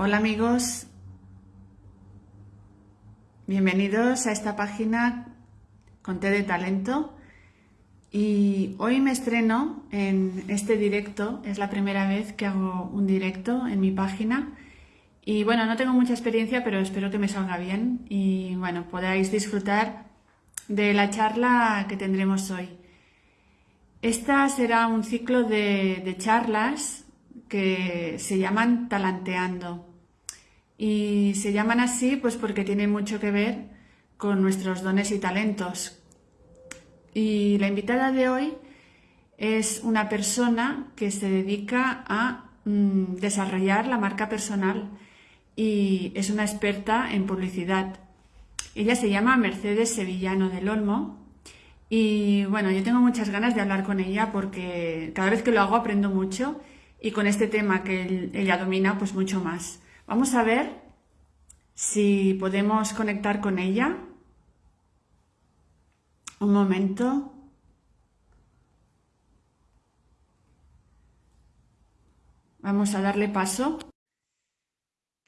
Hola amigos, bienvenidos a esta página con T de Talento y hoy me estreno en este directo, es la primera vez que hago un directo en mi página y bueno, no tengo mucha experiencia pero espero que me salga bien y bueno, podáis disfrutar de la charla que tendremos hoy. Esta será un ciclo de, de charlas que se llaman Talanteando. Y se llaman así pues porque tienen mucho que ver con nuestros dones y talentos. Y la invitada de hoy es una persona que se dedica a mm, desarrollar la marca personal y es una experta en publicidad. Ella se llama Mercedes Sevillano del Olmo y bueno, yo tengo muchas ganas de hablar con ella porque cada vez que lo hago aprendo mucho y con este tema que ella domina pues mucho más. Vamos a ver si podemos conectar con ella. Un momento. Vamos a darle paso.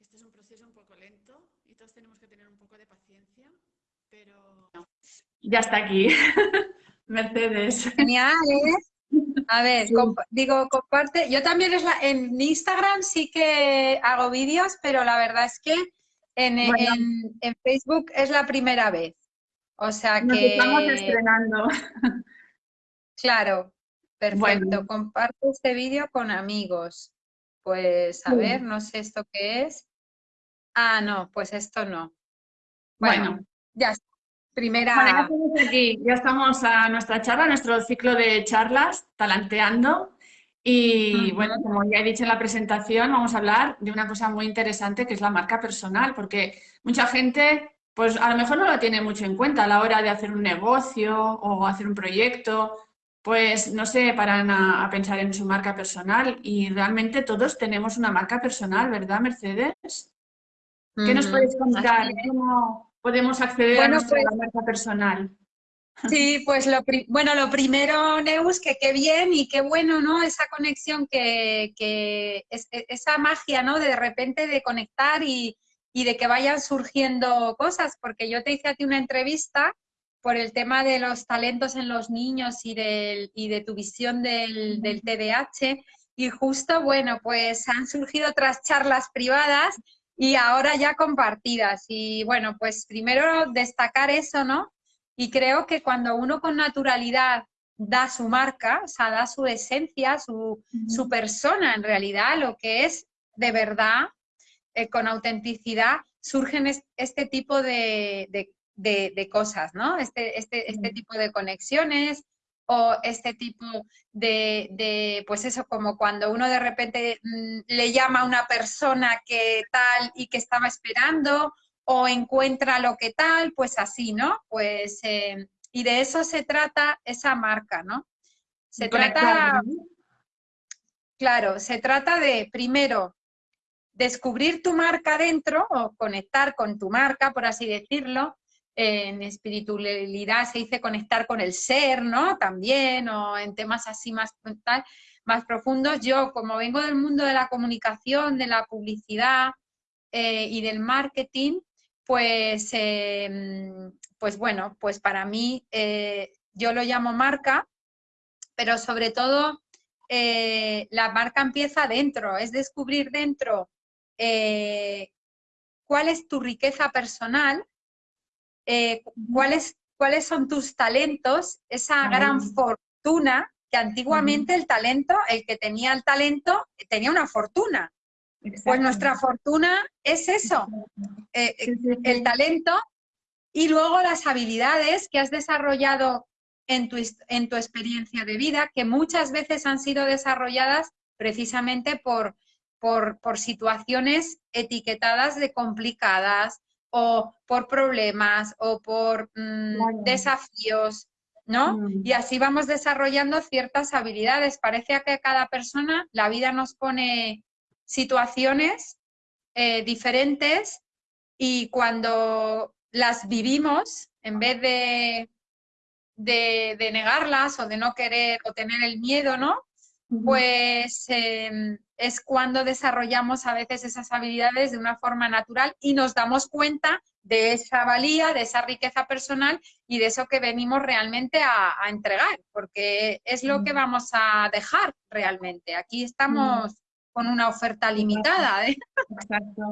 Este es un proceso un poco lento y todos tenemos que tener un poco de paciencia, pero ya está aquí. Mercedes. Genial, ¿eh? A ver, digo, comparte. Yo también es en Instagram sí que hago vídeos, pero la verdad es que en, en, Facebook es la primera vez. O sea que... estamos estrenando. Claro, perfecto. Comparto este vídeo con amigos. Pues a ver, no sé esto qué es. Ah, no, pues esto no. Bueno, ya está. Primera... ya estamos aquí, ya estamos a nuestra charla, nuestro ciclo de charlas, Talanteando. Y bueno, como ya he dicho en la presentación, vamos a hablar de una cosa muy interesante que es la marca personal, porque mucha gente, pues a lo mejor no lo tiene mucho en cuenta a la hora de hacer un negocio o hacer un proyecto, pues no se paran a, pensar en su marca personal y realmente todos tenemos una marca personal, ¿verdad, Mercedes? ¿Qué nos puedes contar? ¿Cómo, podemos acceder a nuestra pues marca personal. Sí, pues lo, bueno, lo primero, Neus, que qué bien y qué bueno, ¿no? Esa conexión, que, que es, e, esa magia, ¿no? De repente de conectar y, y, de que vayan surgiendo cosas, porque yo te hice a ti una entrevista por el tema de los talentos en los niños y, del, y de tu visión del, del TDAH, y justo, bueno, pues han surgido otras charlas privadas y ahora ya compartidas. Y bueno, pues primero destacar eso, ¿no? Y creo que cuando uno con naturalidad da su marca, o sea, da su esencia, su, su persona en realidad, lo que es de verdad, eh, con autenticidad, surgen este tipo de, de, de, cosas, ¿no? Este, este, este tipo de conexiones, o este tipo de, pues eso, como cuando uno de repente mm, le llama a una persona que tal y que estaba esperando, o encuentra lo que tal, pues así, ¿no? Pues, eh, y de eso se trata esa marca, ¿no? Se trata, claro, se trata de, primero, descubrir tu marca dentro, o conectar con tu marca, por así decirlo, en espiritualidad se dice conectar con el ser, ¿no? También, o en temas así más, más profundos. Yo, como vengo del mundo de la comunicación, de la publicidad eh, y del marketing, pues, em, pues bueno, pues para mí eh, yo lo llamo marca, pero sobre todo eh, la marca empieza dentro, es descubrir dentro cuál es tu riqueza personal eh, ¿cuáles, cuáles son tus talentos, esa gran fortuna, que antiguamente el talento, el que tenía el talento, tenía una fortuna. Pues nuestra fortuna es eso, eh, el talento y luego las habilidades que has desarrollado en tu, en tu experiencia de vida, que muchas veces han sido desarrolladas precisamente por, por, por situaciones etiquetadas de complicadas, o por problemas o por mm, desafíos, ¿no? Mm. Y así vamos desarrollando ciertas habilidades. Parece que a cada persona la vida nos pone situaciones eh, diferentes y cuando las vivimos, en vez de, de, negarlas o de no querer o tener el miedo, ¿no? Pues em, es cuando desarrollamos a veces esas habilidades de una forma natural y nos damos cuenta de esa valía, de esa riqueza personal y de eso que venimos realmente a, entregar, porque es lo que mm. vamos a dejar realmente. Aquí estamos mm. con una oferta limitada. ¿eh? Exacto.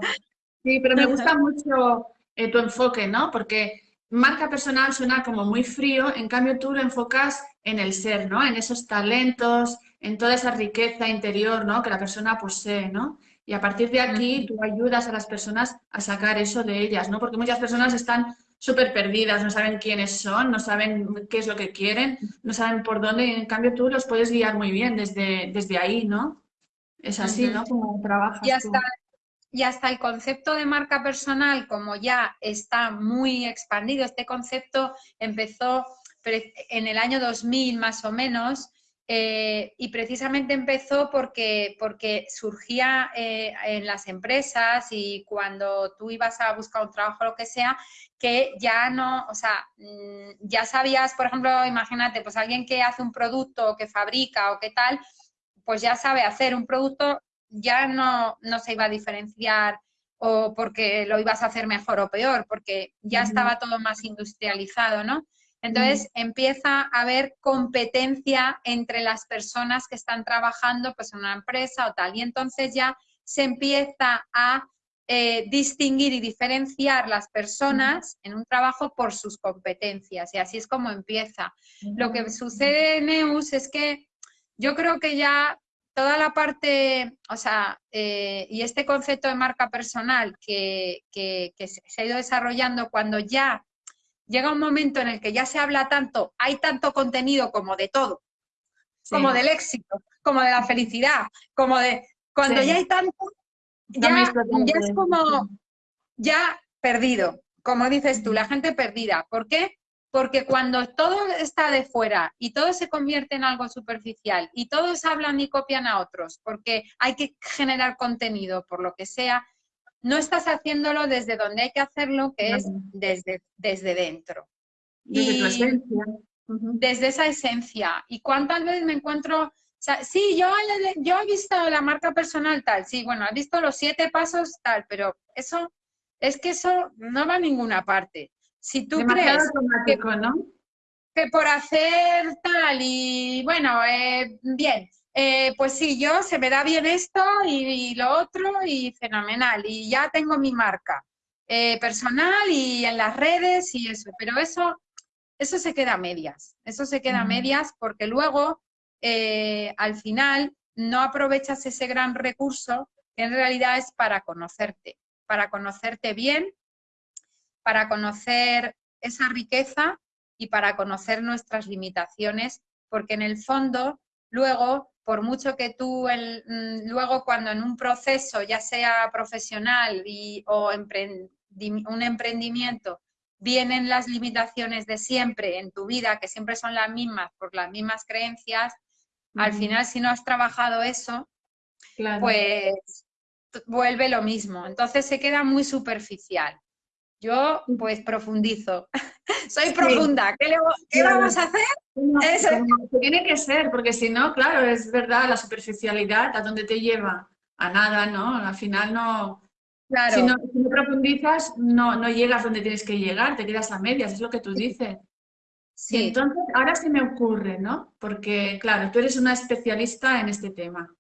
Sí, pero me gusta mucho eh, tu enfoque, ¿no? Porque marca personal suena como muy frío, en cambio tú lo enfocas en el ser, ¿no? En esos talentos, en toda esa riqueza interior, ¿no? Que la persona posee, ¿no? Y a partir de aquí tú ayudas a las personas a sacar eso de ellas, ¿no? Porque muchas personas están súper perdidas, no saben quiénes son, no saben qué es lo que quieren, no saben por dónde, y en cambio tú los puedes guiar muy bien desde, desde ahí, ¿no? Es así, ¿no? Como trabajas y hasta, Y hasta el concepto de marca personal, como ya está muy expandido, este concepto empezó en el año 2000 más o menos, eh, y precisamente empezó porque, porque surgía eh, en las empresas y cuando tú ibas a buscar un trabajo o lo que sea, que ya no, o sea, mm, ya sabías, por ejemplo, imagínate, pues alguien que hace un producto, que fabrica o qué tal, pues ya sabe hacer un producto, ya no, no se iba a diferenciar o porque lo ibas a hacer mejor o peor, porque ya estaba todo más industrializado, ¿no? Entonces empieza a haber competencia entre las personas que están trabajando pues, en una empresa o tal. Y entonces ya se empieza a eh, distinguir y diferenciar las personas en un trabajo por sus competencias. Y así es como empieza. Lo que sucede en Neus es que yo creo que ya toda la parte, o sea, eh, y este concepto de marca personal que, que se ha ido desarrollando cuando ya llega un momento en el que ya se habla tanto, hay tanto contenido como de todo, como del éxito, como de la felicidad, como de... Cuando ya hay tanto, ya, es como, ya perdido, como dices tú, la gente perdida. ¿Por qué? Porque cuando todo está de fuera y todo se convierte en algo superficial y todos hablan y copian a otros, porque hay que generar contenido por lo que sea, no estás haciéndolo desde donde hay que hacerlo, que es desde, desde dentro. Desde tu esencia. Desde esa esencia. ¿Y cuántas veces me encuentro sí, yo, yo he visto la marca personal tal, sí, bueno, he visto los siete pasos tal, pero eso, es que eso no va a ninguna parte. Si tú crees que, ¿no? que, por hacer tal y, bueno, eh, bien, eh, pues sí, yo se me da bien esto y, lo otro y fenomenal. Y ya tengo mi marca eh, personal y en las redes y eso. Pero eso, eso se queda a medias. Eso se queda a medias porque luego, eh, al final, no aprovechas ese gran recurso que en realidad es para conocerte. Para conocerte bien, para conocer esa riqueza y para conocer nuestras limitaciones, porque en el fondo, luego por mucho que tú mm, luego cuando en un proceso, ya sea profesional y, o un emprendimiento, vienen las limitaciones de siempre en tu vida, que siempre son las mismas por las mismas creencias, al final si no has trabajado eso, pues vuelve lo mismo. Entonces se queda muy superficial. Yo pues profundizo. Soy profunda. ¿Qué, vamos a hacer? Eso. Tiene que ser, porque si no, claro, es verdad, la superficialidad, ¿a dónde te lleva? A nada, ¿no? Al final no... Claro. Si, no, profundizas, no, no llegas donde tienes que llegar, te quedas a medias, es lo que tú dices. Sí. entonces, ahora se me ocurre, ¿no? Porque, claro, tú eres una especialista en este tema.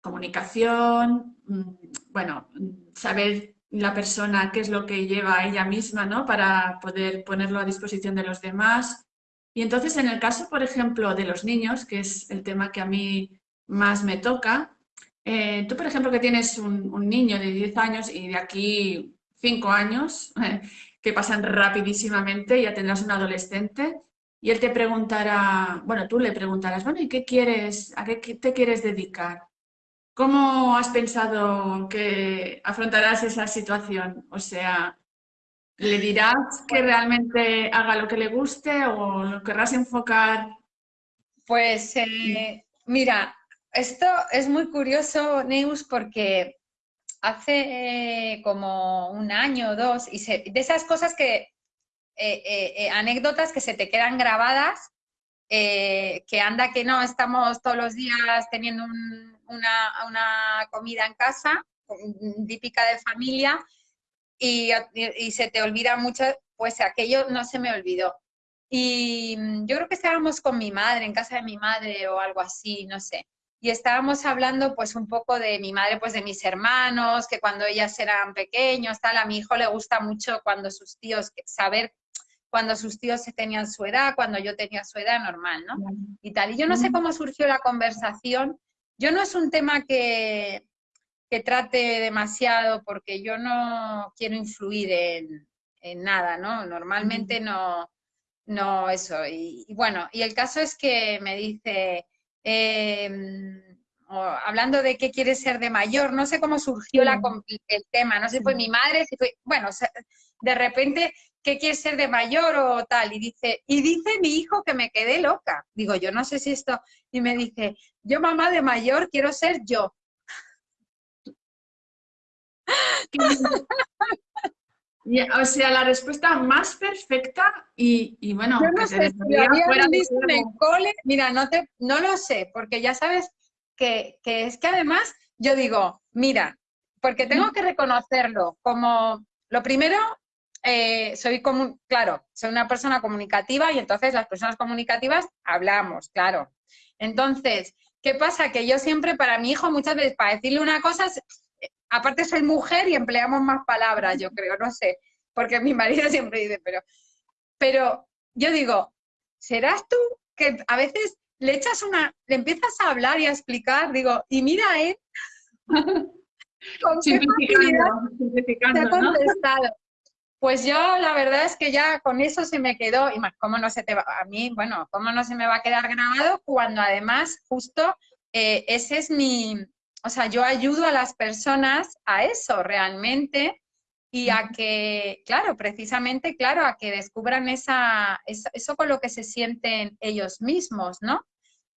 Comunicación, mm, bueno, saber la persona qué es lo que lleva ella misma, ¿no? Para poder ponerlo a disposición de los demás. Y entonces, en el caso, por ejemplo, de los niños, que es el tema que a mí más me toca, eh, tú, por ejemplo, que tienes un, niño de 10 años y de aquí 5 años, que pasan rapidísimamente, ya tendrás un adolescente, y él te preguntará, bueno, tú le preguntarás, bueno, ¿y qué quieres, a qué te quieres dedicar? ¿Cómo has pensado que afrontarás esa situación? O sea, ¿le dirás que realmente haga lo que le guste o lo querrás enfocar? Pues eh, mira, esto es muy curioso, Neus, porque hace eh, como un año o dos, y de esas cosas que, eh, anécdotas que se te quedan grabadas, que anda que no, estamos todos los días teniendo un, una, una comida en casa, típica de familia, y, y, se te olvida mucho, pues aquello no se me olvidó. Y yo creo que estábamos con mi madre, en casa de mi madre o algo así, no sé y estábamos hablando pues un poco de mi madre, pues de mis hermanos, que cuando ellas eran pequeños, tal, a mi hijo le gusta mucho cuando sus tíos, saber cuando sus tíos tenían su edad, cuando yo tenía su edad normal, ¿no? Y tal. Y yo no sé cómo surgió la conversación. Yo no es un tema que, que trate demasiado porque yo no quiero influir en, en nada, ¿no? Normalmente no, no eso. Y, y, bueno, y el caso es que me dice, Em, hablando de qué quiere ser de mayor, no sé cómo surgió la, el tema, no sé si fue mi madre, fue, bueno, de repente, ¿qué quiere ser de mayor o tal? Y dice, y dice mi hijo que me quedé loca. Digo, yo no sé si esto, y me dice, yo mamá de mayor quiero ser yo. o sea, la respuesta más perfecta y, bueno, Yo no sé, fuera en cole, mira, no, te, no lo sé, porque ya sabes que, es que además yo digo, mira, porque tengo que reconocerlo como, lo primero, eh, soy como, claro, soy una persona comunicativa y entonces las personas comunicativas hablamos, claro. Entonces, ¿qué pasa? Que yo siempre para mi hijo muchas veces para decirle una cosa aparte soy mujer y empleamos más palabras, yo creo, no sé, porque mi marido siempre dice, pero, pero yo digo, ¿serás tú que a veces le echas una, le empiezas a hablar y a explicar, digo, y mira él, con qué facilidad contestado. Pues yo la verdad es que ya con eso se me quedó, y más, ¿cómo no se te va? A mí, bueno, ¿cómo no se me va a quedar grabado cuando además justo eh, ese es mi, o sea, yo ayudo a las personas a eso realmente y a que, claro, precisamente, claro, a que descubran esa, eso con lo que se sienten ellos mismos, ¿no?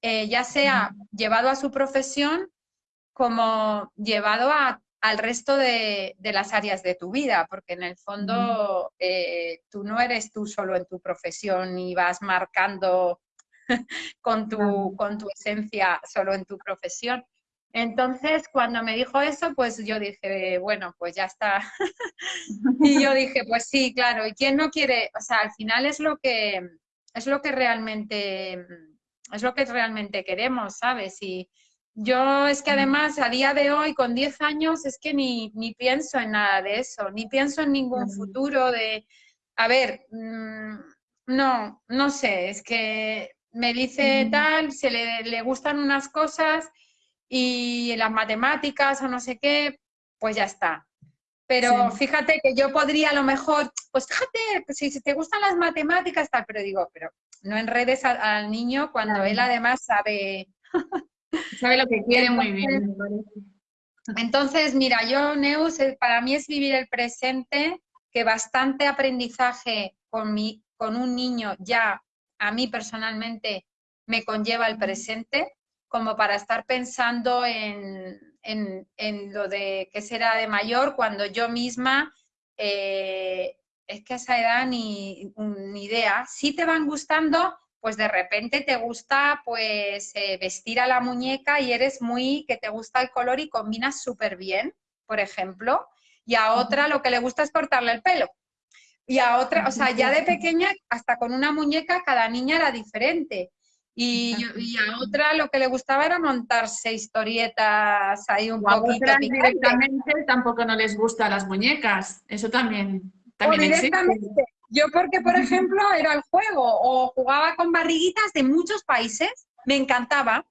Eh, ya sea llevado a su profesión como llevado al resto de, las áreas de tu vida, porque en el fondo eh, tú no eres tú solo en tu profesión y vas marcando con tu, con tu esencia solo en tu profesión, entonces, cuando me dijo eso, pues yo dije, bueno, pues ya está. y yo dije, pues sí, claro, ¿y quién no quiere? O sea, al final es lo que, es lo que realmente, es lo que realmente queremos, ¿sabes? Y yo es que además a día de hoy, con 10 años, es que ni, ni pienso en nada de eso, ni pienso en ningún futuro de, a ver, mm, no, no sé, es que me dice tal, se le, le gustan unas cosas y las matemáticas o no sé qué, pues ya está. Pero fíjate que yo podría a lo mejor, pues fíjate, si, te gustan las matemáticas, tal, pero digo, pero no enredes al, niño cuando él además sabe... sabe lo que quiere muy bien. Entonces, mira, yo, Neus, eh, para mí es vivir el presente, que bastante aprendizaje con, mi, con un niño ya a mí personalmente me conlleva el presente, como para estar pensando en, lo de qué será de mayor cuando yo misma, eh, es que a esa edad ni, ni, idea. Si te van gustando, pues de repente te gusta pues eh, vestir a la muñeca y eres muy, que te gusta el color y combinas súper bien, por ejemplo, y a otra lo que le gusta es cortarle el pelo. Y a otra, o sea, ya de pequeña, hasta con una muñeca, cada niña era diferente. Y, a otra lo que le gustaba era montarse historietas ahí un poquito. A directamente tampoco no les gustan las muñecas. Eso también, también directamente. Yo porque, por ejemplo, era el juego o jugaba con barriguitas de muchos países, me encantaba.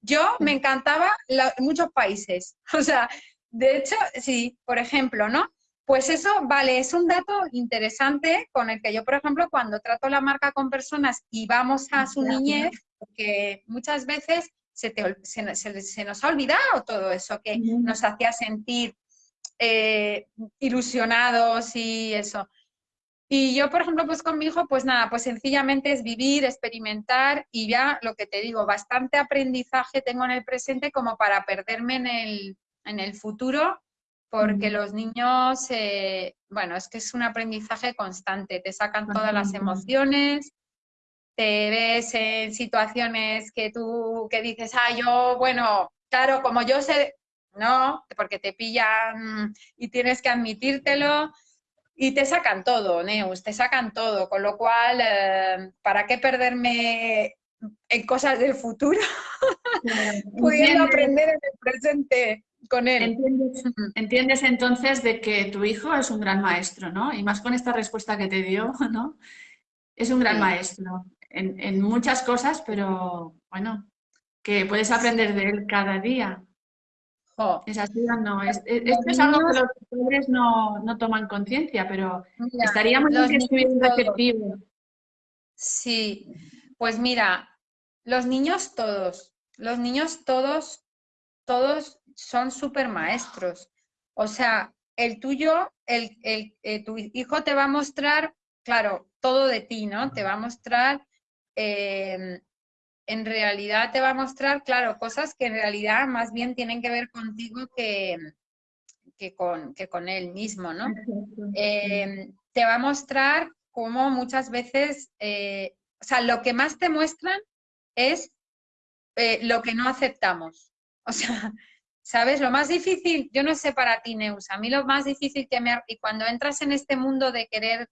Yo me encantaba muchos países. O sea, de hecho, sí, por ejemplo, ¿no? Pues eso, vale, es un dato interesante con el que yo, por ejemplo, cuando trato la marca con personas y vamos a su niñez, porque muchas veces se, se, nos ha olvidado todo eso que nos hacía sentir eh, ilusionados y eso. Y yo, por ejemplo, pues con mi hijo, pues nada, pues sencillamente es vivir, experimentar y ya lo que te digo, bastante aprendizaje tengo en el presente como para perderme en el, en el futuro, porque los niños, eh, bueno, es que es un aprendizaje constante, te sacan todas las emociones, te ves en situaciones que tú que dices, ah, yo, bueno, claro, como yo sé, no, porque te pillan y tienes que admitírtelo y te sacan todo, Neus, te sacan todo, con lo cual, eh, ¿para qué perderme en cosas del futuro? Pudiendo aprender en el presente con él. ¿Entiendes, entonces de que tu hijo es un gran maestro, ¿no? Y más con esta respuesta que te dio, ¿no? Es un gran maestro en, muchas cosas, pero bueno, que puedes aprender de él cada día. Es así o no. Es, esto es algo que los padres no, no toman conciencia, pero estaríamos en que estuvieran receptivos. Sí, pues mira, los niños todos, los niños todos, todos son súper maestros. O sea, el tuyo, el, el, eh, tu hijo te va a mostrar, claro, todo de ti, ¿no? Te va a mostrar eh, en realidad te va a mostrar, claro, cosas que en realidad más bien tienen que ver contigo que, que, con, que con él mismo, ¿no? Eh, te va a mostrar cómo muchas veces, eh, o sea, lo que más te muestran es eh, lo que no aceptamos. O sea, ¿sabes? Lo más difícil, yo no sé para ti, Neus, a mí lo más difícil que me... Y cuando entras en este mundo de querer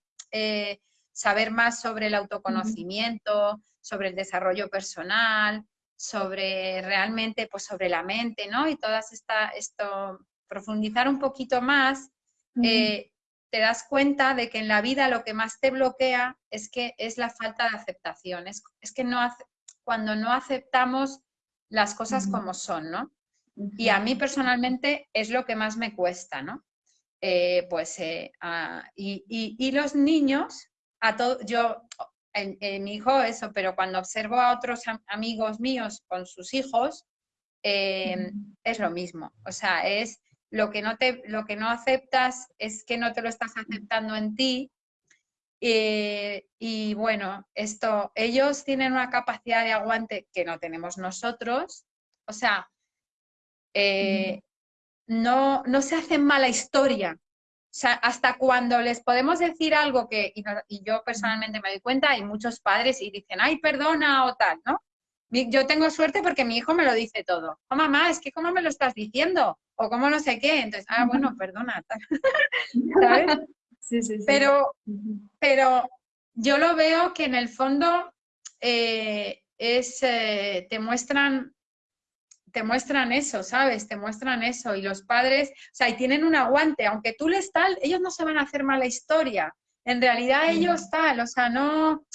saber más sobre el autoconocimiento, sobre el desarrollo personal, sobre realmente, pues sobre la mente, ¿no? Y todas esta, esto, profundizar un poquito más, eh, te das cuenta de que en la vida lo que más te bloquea es que es la falta de aceptación, es, que no cuando no aceptamos las cosas como son, ¿no? Y a mí personalmente es lo que más me cuesta, ¿no? Eh, pues, eh, y, y, los niños, a todo, yo en, mi hijo eso, pero cuando observo a otros amigos míos con sus hijos, em, es lo mismo. O sea, es lo que, no te, lo que no aceptas es que no te lo estás aceptando en ti. Eh, y bueno, esto, ellos tienen una capacidad de aguante que no tenemos nosotros. O sea, eh, no, no se hacen mala historia sea, hasta cuando les podemos decir algo que, y, yo personalmente me doy cuenta, hay muchos padres y dicen, ay, perdona o tal, ¿no? Yo tengo suerte porque mi hijo me lo dice todo. Oh, mamá, es que ¿cómo me lo estás diciendo? O cómo no sé qué. Entonces, ah, bueno, perdona. ¿Sabes? Sí, sí, sí. Pero, pero yo lo veo que en el fondo eh, es, eh, te muestran te muestran eso, ¿sabes? Te muestran eso. Y los padres, o sea, y tienen un aguante, aunque tú les tal, ellos no se van a hacer mala historia. En realidad ellos tal, o sea, no...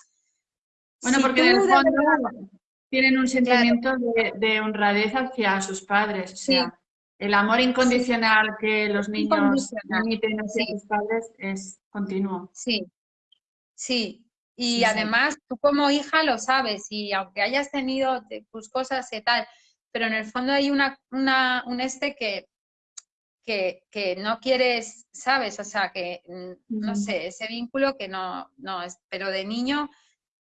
Bueno, porque en el fondo tienen un sentimiento de, honradez hacia sus padres. O sea, el amor incondicional que los niños emiten hacia sus padres es continuo. Sí, sí. Y además, tú como hija lo sabes, y aunque hayas tenido tus cosas y tal, pero en el fondo hay una, un este que, que, no quieres, ¿sabes? O sea, que, mm, no sé, ese vínculo que no, no es, pero de niño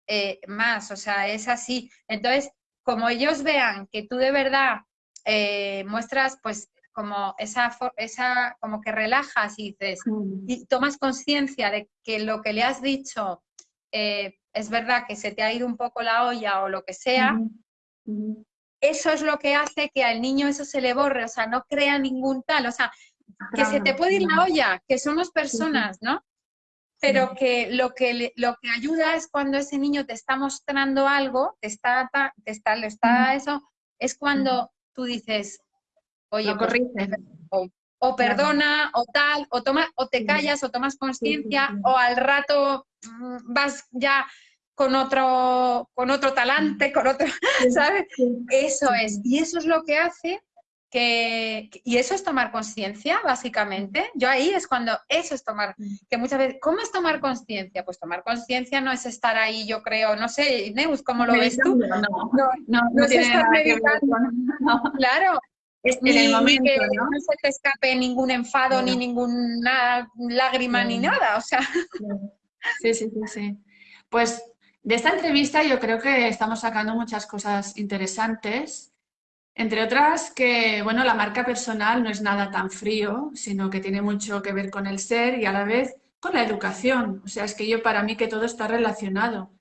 eh, más, o sea, es así. Entonces, como ellos vean que tú de verdad eh, muestras, pues, como esa, esa, como que relajas y dices, y tomas conciencia de que lo que le has dicho eh, es verdad que se te ha ido un poco la olla o lo que sea, eso es lo que hace que al niño eso se le borre, o sea, no crea ningún tal, o sea, que se te puede ir la olla, que somos personas, ¿no? Pero que lo que lo que ayuda es cuando ese niño te está mostrando algo, te está, te está, le está eso, es cuando tú dices, oye, pues, o, o, perdona, o tal, o toma, o te callas, o tomas conciencia, o al rato mm, vas ya con otro, con otro talante, con otro, ¿sabes? Eso es. Y eso es lo que hace que, y eso es tomar conciencia, básicamente. Yo ahí es cuando, eso es tomar, que muchas veces, ¿cómo es tomar conciencia? Pues tomar conciencia no es estar ahí, yo creo, no sé, Neus, ¿cómo lo ves tú? No, no, no, es estar meditando. Claro, es en el momento, que ¿no? se te escape ningún enfado, ni ninguna lágrima, ni nada, o sea. Sí, sí, sí, sí. Pues de esta entrevista yo creo que estamos sacando muchas cosas interesantes, entre otras que, bueno, la marca personal no es nada tan frío, sino que tiene mucho que ver con el ser y a la vez con la educación. O sea, es que yo para mí que todo está relacionado.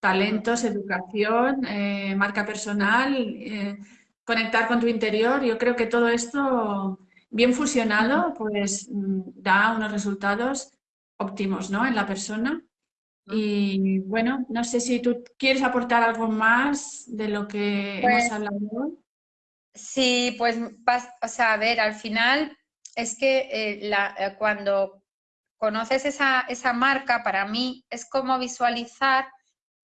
Talentos, educación, eh, marca personal, eh, conectar con tu interior. Yo creo que todo esto bien fusionado pues mm, da unos resultados óptimos ¿no? en la persona. Y bueno, no sé si tú quieres aportar algo más de lo que hemos pues hablado. Sí, pues, o sea, a ver, al final es que eh, la, eh, cuando conoces esa, esa marca, para mí es como visualizar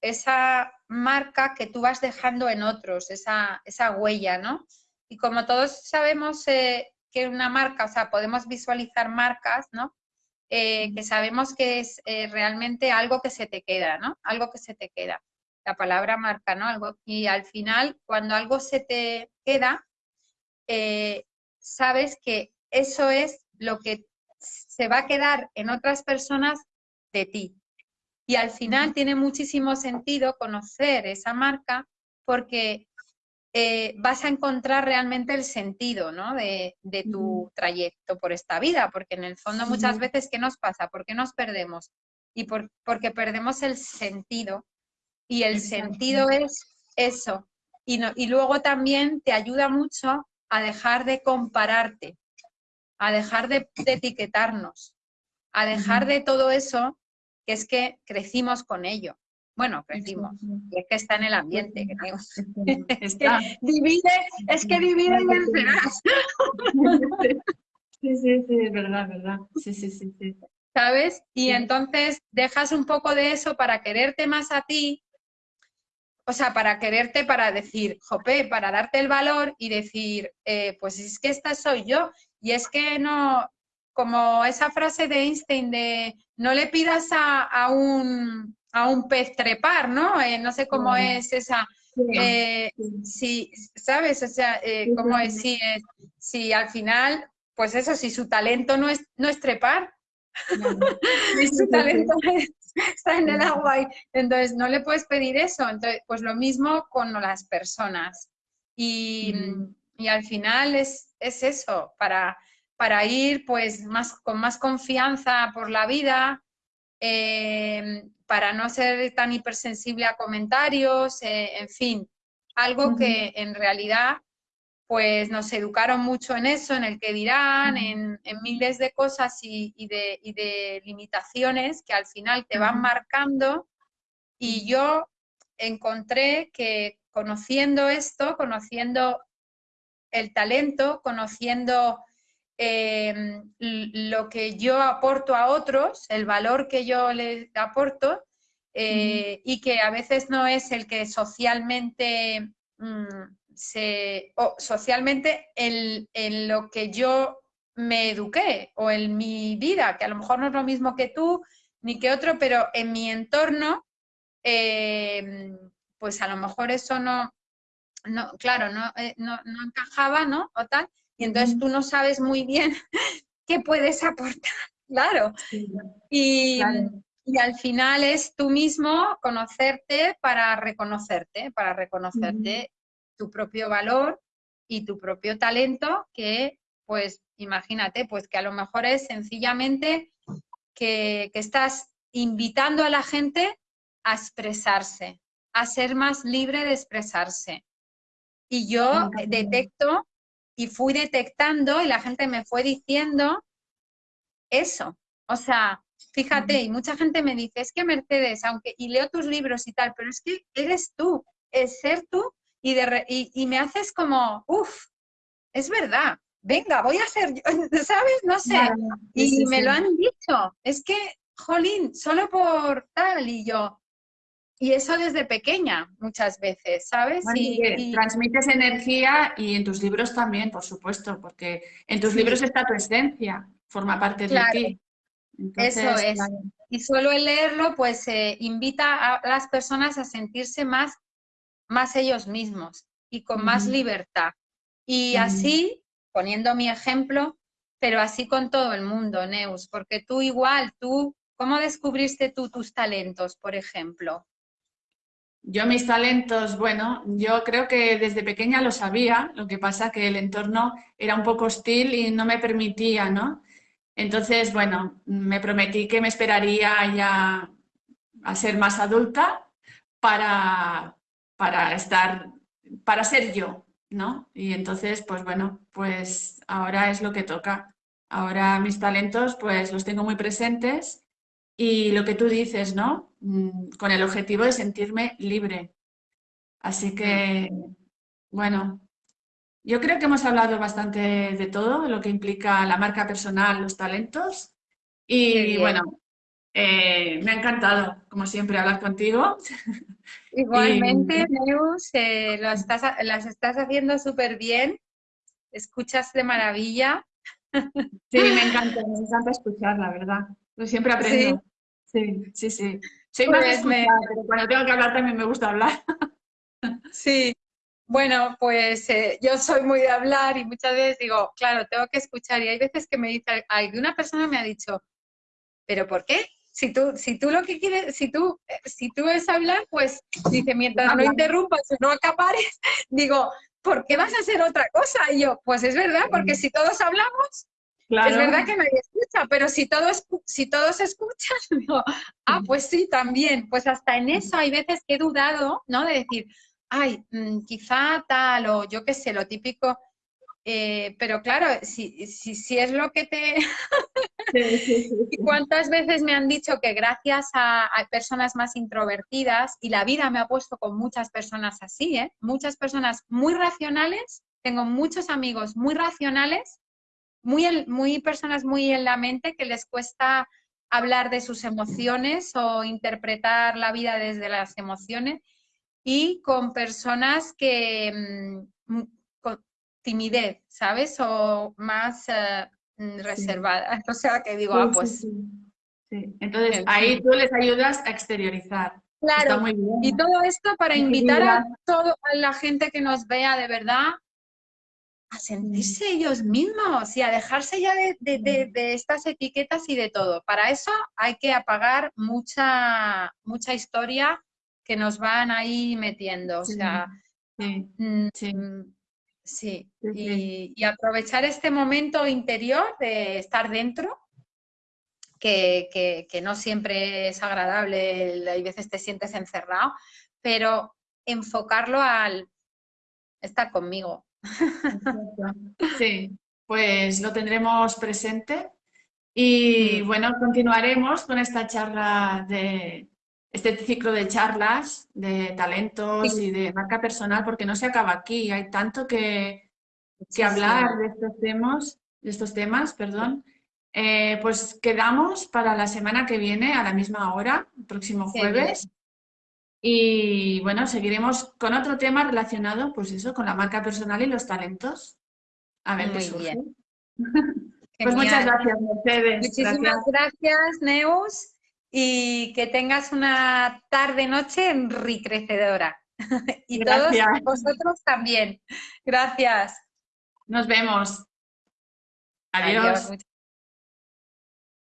esa marca que tú vas dejando en otros, esa, esa huella, ¿no? Y como todos sabemos eh, que una marca, o sea, podemos visualizar marcas, ¿no? Eh, que sabemos que es eh, realmente algo que se te queda, ¿no? Algo que se te queda. La palabra marca, ¿no? Algo, y al final, cuando algo se te queda, sabes que eso es lo que se va a quedar en otras personas de ti. Y al final tiene muchísimo sentido conocer esa marca porque eh, vas a encontrar realmente el sentido ¿no? de, tu trayecto por esta vida, porque en el fondo muchas veces, ¿qué nos pasa? ¿Por qué nos perdemos? Y por, porque perdemos el sentido. Y el sentido es eso. Y, y luego también te ayuda mucho a dejar de compararte, a dejar de, etiquetarnos, a dejar de todo eso que es que crecimos con ello. Bueno, crecimos, y es que está en el ambiente, es que divide, es que divide y vencerás. Sí, sí, sí, es verdad, verdad. Sí, sí, sí, sí. ¿Sabes? Y entonces dejas un poco de eso para quererte más a ti, o sea, para quererte, para decir, jope, para darte el valor y decir, eh, pues es que esta soy yo. Y es que no, como esa frase de Einstein de no le pidas a, un, a un pez trepar, ¿no? Eh, no sé cómo es esa... Eh, si, ¿sabes? O sea, eh, cómo es si, si al final, pues eso, si su talento no es, no es trepar, si su talento está en el agua, y, entonces no le puedes pedir eso. Entonces, pues lo mismo con las personas. Y, y al final es, es eso, para para ir pues más, con más confianza por la vida, eh, para no ser tan hipersensible a comentarios, eh, en fin, algo que en realidad pues nos educaron mucho en eso, en el que dirán, en, miles de cosas y, de, y, de, limitaciones que al final te van marcando. Y yo encontré que conociendo esto, conociendo el talento, conociendo Em, lo que yo aporto a otros, el valor que yo les aporto, eh, y que a veces no es el que socialmente mm, se, o socialmente en, lo que yo me eduqué o en mi vida, que a lo mejor no es lo mismo que tú ni que otro, pero en mi entorno, em, pues a lo mejor eso no, no claro, no, eh, no, no encajaba, ¿no? O tal, y entonces tú no sabes muy bien qué puedes aportar, claro. Y, al final es tú mismo conocerte para reconocerte, para reconocerte tu propio valor y tu propio talento, que pues imagínate, pues que a lo mejor es sencillamente que, que estás invitando a la gente a expresarse, a ser más libre de expresarse. Y yo detecto y fui detectando y la gente me fue diciendo eso. O sea, fíjate, y mucha gente me dice, es que Mercedes, aunque, y leo tus libros y tal, pero es que eres tú, es ser tú, y, de y, me haces como, uff, es verdad, venga, voy a ser yo, ¿sabes? No sé. y me lo han dicho, es que, jolín, solo por tal, y yo, y eso desde pequeña, muchas veces, ¿sabes? y, transmites energía y en tus libros también, por supuesto, porque en tus libros está tu esencia, forma parte de ti. eso es. Y solo el leerlo, pues eh, invita a las personas a sentirse más, más ellos mismos y con más libertad. Y así, poniendo mi ejemplo, pero así con todo el mundo, Neus, porque tú igual, tú, ¿cómo descubriste tú tus talentos, por ejemplo? Yo mis talentos, bueno, yo creo que desde pequeña lo sabía, lo que pasa que el entorno era un poco hostil y no me permitía, ¿no? Entonces, bueno, me prometí que me esperaría ya a ser más adulta para, para estar, para ser yo, ¿no? Y entonces, pues bueno, pues ahora es lo que toca. Ahora mis talentos, pues los tengo muy presentes y lo que tú dices, ¿no? Mm, con el objetivo de sentirme libre. Así que, bueno, yo creo que hemos hablado bastante de todo, lo que implica la marca personal, los talentos. Y bueno, eh, me ha encantado, como siempre, hablar contigo. Igualmente, Neus, eh, estás, las estás haciendo súper bien, escuchas de maravilla. Sí, me encanta, me encanta escuchar, la verdad. Yo siempre aprendo. Sí, sí, sí. Soy más pues pero cuando tengo que hablar también me gusta hablar. Sí, bueno, pues eh, yo soy muy de hablar y muchas veces digo, claro, tengo que escuchar. Y hay veces que me dice, hay una persona me ha dicho, ¿pero por qué? Si tú, si tú lo que quieres, si tú, si tú es hablar, pues dice, mientras no interrumpas o no acapares, digo, ¿por qué vas a hacer otra cosa? Y yo, pues es verdad, porque si todos hablamos, es verdad que nadie escucha, pero si todos, si todos escuchan, digo, ah, pues sí, también. Pues hasta en eso hay veces que he dudado, ¿no? De decir, ay, mm, quizá tal, o yo qué sé, lo típico. Eh, pero claro, si, si, es lo que te... ¿Cuántas veces me han dicho que gracias a, personas más introvertidas, y la vida me ha puesto con muchas personas así, ¿eh? muchas personas muy racionales, tengo muchos amigos muy racionales, muy, muy personas muy en la mente que les cuesta hablar de sus emociones o interpretar la vida desde las emociones y con personas que mm, con timidez, ¿sabes? O más eh, mm, reservadas. O sea, que digo, ah, pues... Sí, Entonces, ahí tú les ayudas a exteriorizar. Claro, y todo esto para invitar a toda la gente que nos vea de verdad a sentirse ellos mismos y a dejarse ya de, de, estas etiquetas y de todo. Para eso hay que apagar mucha, mucha historia que nos van ahí metiendo. O sea, sí, mm, sí. Y, aprovechar este momento interior de estar dentro, que, no siempre es agradable, hay veces te sientes encerrado, pero enfocarlo al estar conmigo. Sí, pues lo tendremos presente y mm. bueno, continuaremos con esta charla de, este ciclo de charlas de talentos y de marca personal, porque no se acaba aquí, hay tanto que, que hablar de estos temas, de estos temas, perdón. Eh, pues quedamos para la semana que viene a la misma hora, el próximo jueves. Y bueno, seguiremos con otro tema relacionado, pues eso, con la marca personal y los talentos. A ver qué surge. pues muchas gracias, Mercedes. Muchísimas gracias Neus y que tengas una tarde-noche enriquecedora. y todos vosotros también. Gracias. Nos vemos. Adiós.